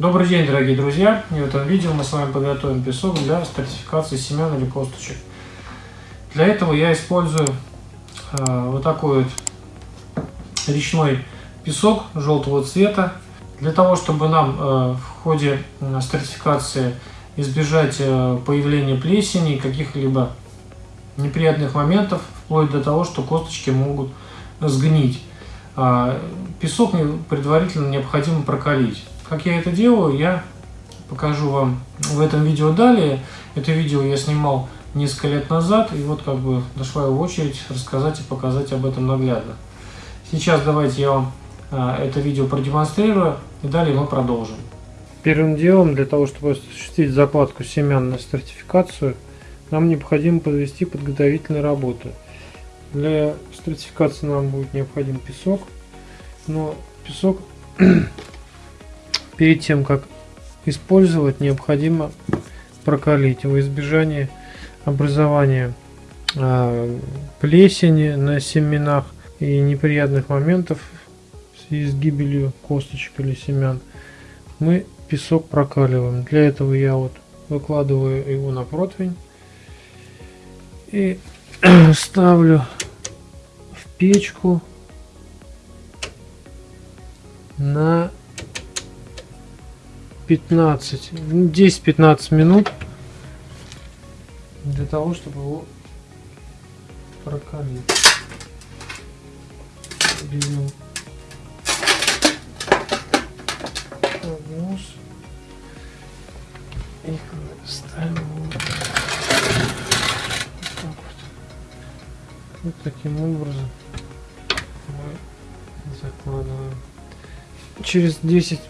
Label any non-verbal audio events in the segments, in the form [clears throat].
Добрый день, дорогие друзья! И в этом видео мы с вами подготовим песок для стратификации семян или косточек. Для этого я использую э, вот такой вот речной песок желтого цвета. Для того, чтобы нам э, в ходе э, стратификации избежать э, появления плесени и каких-либо неприятных моментов, вплоть до того, что косточки могут сгнить. А, песок предварительно необходимо прокалить. Как я это делаю, я покажу вам в этом видео далее. Это видео я снимал несколько лет назад, и вот как бы дошла его очередь рассказать и показать об этом наглядно. Сейчас давайте я вам а, это видео продемонстрирую, и далее мы продолжим. Первым делом, для того, чтобы осуществить закладку семян на стратификацию, нам необходимо подвести подготовительные работы. Для стратификации нам будет необходим песок, но песок перед тем, как использовать, необходимо прокалить во избежание образования э, плесени на семенах и неприятных моментов с гибелью косточек или семян. Мы песок прокаливаем. Для этого я вот выкладываю его на противень и [clears throat] ставлю в печку на 15 10-15 минут для того чтобы его прокалить берем. Поднос и ставим вот таким образом мы закладываем. Через 10-15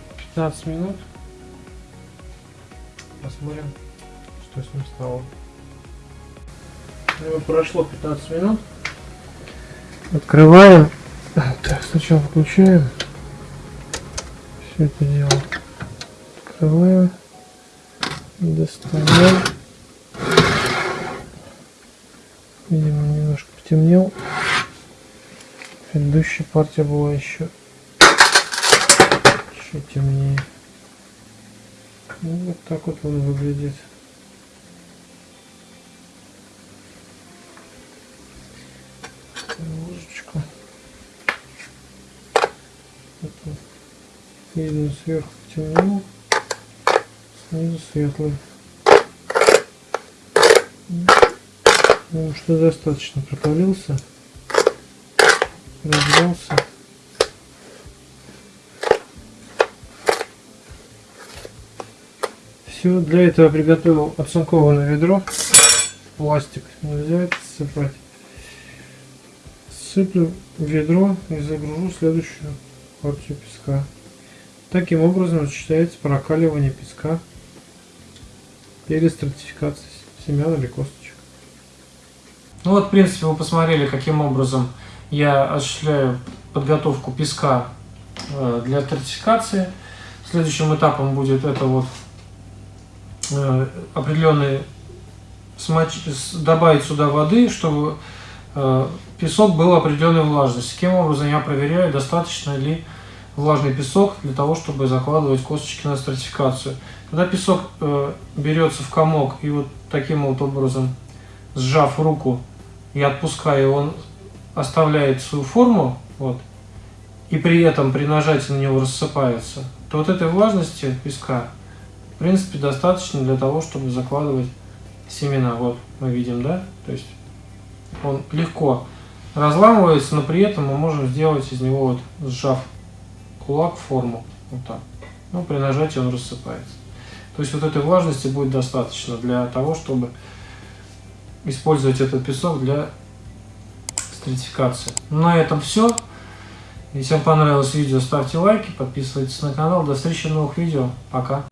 минут посмотрим, что с ним стало. Ну, прошло 15 минут. Открываем. Так, сначала включаем. Все это дело. Открываем. Достаем. Видимо, немножко потемнел. Предыдущая партия была еще, еще темнее. Ну, вот так вот он выглядит. Ложечку. Вот он. Видно сверху темнел, снизу светлый. Ну, что достаточно прокалился, разжался. Все, для этого приготовил оцинкованное ведро, пластик, нельзя сыпать. Сыплю ведро и загружу следующую партию песка. Таким образом осуществляется прокаливание песка перед стратификацией семян или косточек. Ну вот, в принципе, вы посмотрели, каким образом я осуществляю подготовку песка э, для стратификации. Следующим этапом будет это вот определенный смоч... добавить сюда воды, чтобы э, песок был определенной влажности. Таким образом я проверяю, достаточно ли влажный песок для того, чтобы закладывать косточки на стратификацию. Когда песок берется в комок и вот таким вот образом, сжав руку, и отпускаю, он оставляет свою форму, вот, и при этом при нажатии на него рассыпается, то вот этой влажности песка, принципе, достаточно для того, чтобы закладывать семена. Вот мы видим, да? То есть он легко разламывается, но при этом мы можем сделать из него, вот, сжав кулак, форму. Вот так. Ну, при нажатии он рассыпается. То есть вот этой влажности будет достаточно для того, чтобы использовать этот песок для стратификации. На этом все. Если вам понравилось видео, ставьте лайки, подписывайтесь на канал. До встречи в новых видео. Пока.